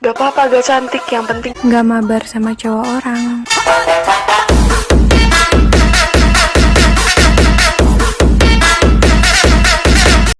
Gak apa-apa gak cantik, yang penting Gak mabar sama cowok orang.